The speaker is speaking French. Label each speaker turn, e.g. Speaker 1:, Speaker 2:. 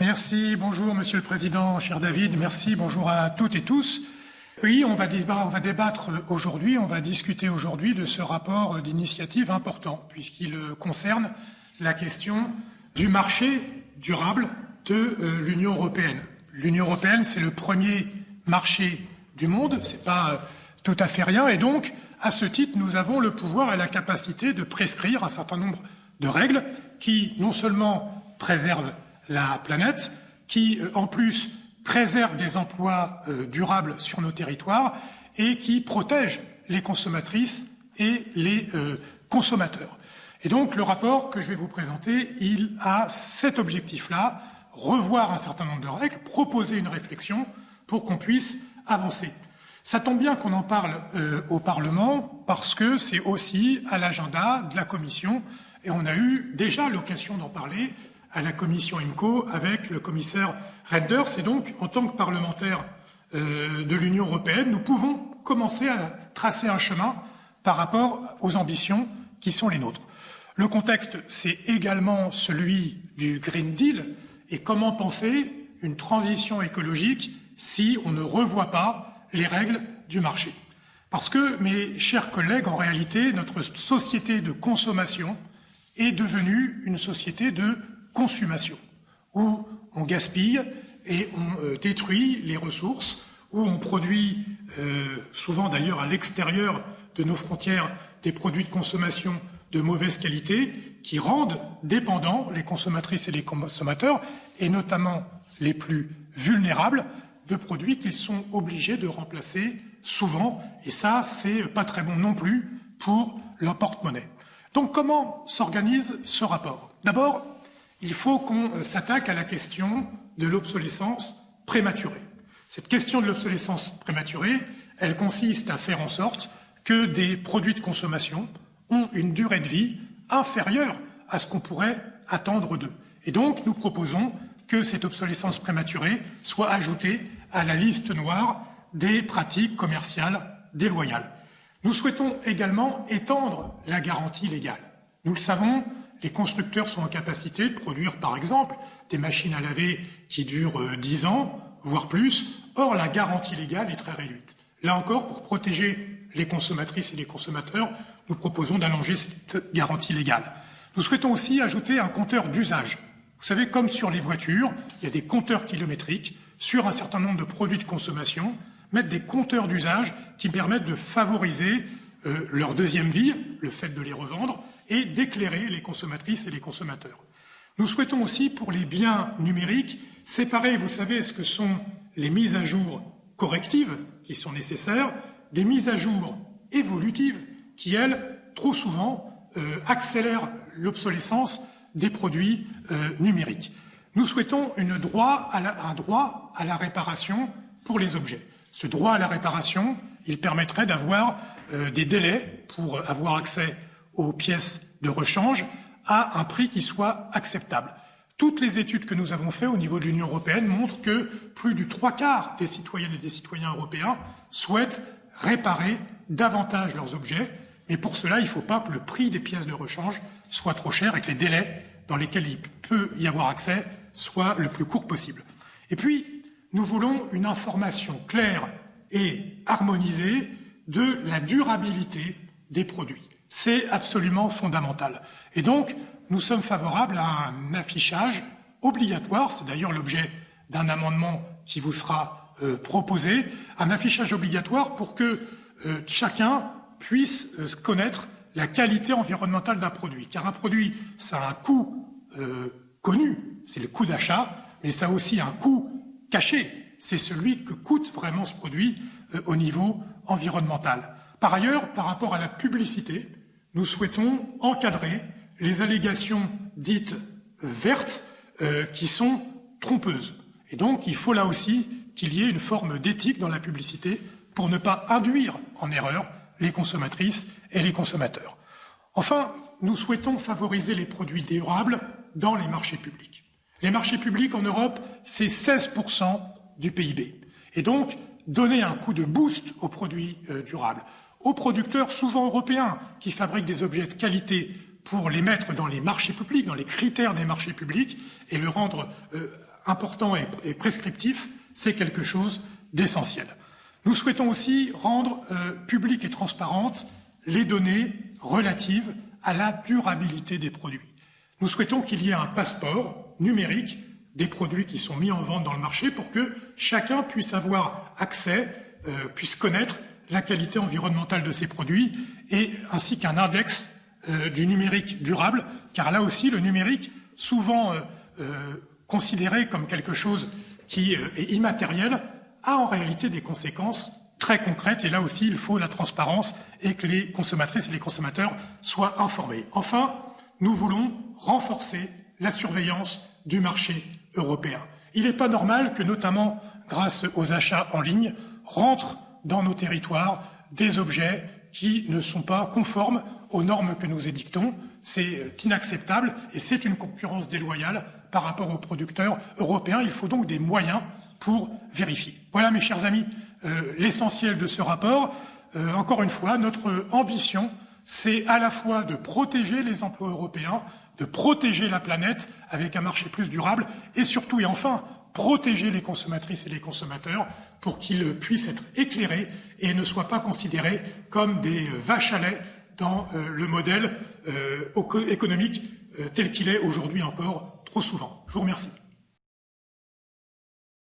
Speaker 1: Merci, bonjour Monsieur le Président, cher David, merci, bonjour à toutes et tous. Oui, on va, débattre, aujourd'hui, on va discuter aujourd'hui de ce rapport d'initiative important, puisqu'il concerne la question du marché durable de euh, l'Union européenne. L'Union européenne, c'est le premier marché du monde, c'est pas euh, tout à fait rien, et donc, à ce titre, nous avons le pouvoir et la capacité de prescrire un certain nombre de règles qui, non seulement préservent la planète, qui, euh, en plus, préserve des emplois euh, durables sur nos territoires et qui protège les consommatrices et les euh, consommateurs. Et donc le rapport que je vais vous présenter, il a cet objectif-là, revoir un certain nombre de règles, proposer une réflexion pour qu'on puisse avancer. Ça tombe bien qu'on en parle au Parlement parce que c'est aussi à l'agenda de la Commission et on a eu déjà l'occasion d'en parler à la commission IMCO avec le commissaire Renders. Et donc, en tant que parlementaire euh, de l'Union européenne, nous pouvons commencer à tracer un chemin par rapport aux ambitions qui sont les nôtres. Le contexte, c'est également celui du Green Deal et comment penser une transition écologique si on ne revoit pas les règles du marché? Parce que, mes chers collègues, en réalité, notre société de consommation est devenue une société de consommation, où on gaspille et on euh, détruit les ressources, où on produit, euh, souvent d'ailleurs à l'extérieur de nos frontières, des produits de consommation de mauvaise qualité qui rendent dépendants les consommatrices et les consommateurs, et notamment les plus vulnérables, de produits qu'ils sont obligés de remplacer souvent, et ça, c'est pas très bon non plus pour leur porte-monnaie. Donc comment s'organise ce rapport? D'abord, il faut qu'on euh, s'attaque à la question de l'obsolescence prématurée. Cette question de l'obsolescence prématurée, elle consiste à faire en sorte que des produits de consommation ont une durée de vie inférieure à ce qu'on pourrait attendre d'eux. Et donc, nous proposons que cette obsolescence prématurée soit ajoutée à la liste noire des pratiques commerciales déloyales. Nous souhaitons également étendre la garantie légale. Nous le savons, les constructeurs sont en capacité de produire, par exemple, des machines à laver qui durent 10 euh, ans, voire plus. Or, la garantie légale est très réduite. Là encore, pour protéger les consommatrices et les consommateurs, nous proposons d'allonger cette garantie légale. Nous souhaitons aussi ajouter un compteur d'usage. Vous savez, comme sur les voitures, il y a des compteurs kilométriques sur un certain nombre de produits de consommation, mettre des compteurs d'usage qui permettent de favoriser euh, leur deuxième vie, le fait de les revendre, et d'éclairer les consommatrices et les consommateurs. Nous souhaitons aussi, pour les biens numériques, séparer, vous savez, ce que sont les mises à jour correctives qui sont nécessaires, des mises à jour évolutives qui, elles, trop souvent, euh, accélèrent l'obsolescence des produits euh, numériques. Nous souhaitons un droit à la réparation pour les objets. Ce droit à la réparation, il permettrait d'avoir euh, des délais pour avoir accès aux pièces de rechange à un prix qui soit acceptable. Toutes les études que nous avons faites au niveau de l'Union européenne montrent que plus du trois quarts des citoyennes et des citoyens européens souhaitent réparer davantage leurs objets, mais pour cela, il ne faut pas que le prix des pièces de rechange soit trop cher et que les délais dans lesquels il peut y avoir accès soient le plus court possible. Et puis, nous voulons une information claire et harmonisée de la durabilité des produits. C'est absolument fondamental. Et donc, nous sommes favorables à un affichage obligatoire, c'est d'ailleurs l'objet d'un amendement qui vous sera euh, proposé, un affichage obligatoire pour que euh, chacun puisse euh, connaître la qualité environnementale d'un produit. Car un produit, ça a un coût connu, c'est le coût d'achat, mais ça a aussi un coût caché, c'est celui que coûte vraiment ce produit au niveau environnemental. Par ailleurs, par rapport à la publicité, nous souhaitons encadrer les allégations dites euh, vertes euh, qui sont trompeuses. Et donc, il faut là aussi qu'il y ait une forme d'éthique dans la publicité pour ne pas induire en erreur les consommatrices et les consommateurs. Enfin, nous souhaitons favoriser les produits durables dans les marchés publics. Les marchés publics en Europe, c'est 16% du PIB. Et donc, donner un coup de boost aux produits euh, durables, aux producteurs souvent européens qui fabriquent des objets de qualité pour les mettre dans les marchés publics, dans les critères des marchés publics et le rendre euh, important et prescriptif, c'est quelque chose d'essentiel. Nous souhaitons aussi rendre euh, publiques et transparentes les données relatives à la durabilité des produits. Nous souhaitons qu'il y ait un passeport numérique des produits qui sont mis en vente dans le marché pour que chacun puisse avoir accès, euh, puisse connaître la qualité environnementale de ces produits et ainsi qu'un index euh, du numérique durable, car là aussi le numérique, souvent considéré comme quelque chose qui est immatériel, a en réalité des conséquences très concrètes et là aussi il faut la transparence et que les consommatrices et les consommateurs soient informés. Enfin, nous voulons renforcer la surveillance du marché européen. Il n'est pas normal que, notamment grâce aux achats en ligne, rentrent dans nos territoires des objets qui ne sont pas conformes aux normes que nous édictons. C'est inacceptable et c'est une concurrence déloyale par rapport aux producteurs européens. Il faut donc des moyens pour vérifier. Voilà, mes chers amis, euh, l'essentiel de ce rapport. Euh, encore une fois, notre ambition, c'est à la fois de protéger les emplois européens, de protéger la planète avec un marché plus durable, et surtout et enfin protéger les consommatrices et les consommateurs pour qu'ils puissent être éclairés et ne soient pas considérés comme des euh, vaches à lait dans le modèle économique tel qu'il est aujourd'hui encore trop souvent. Je vous remercie.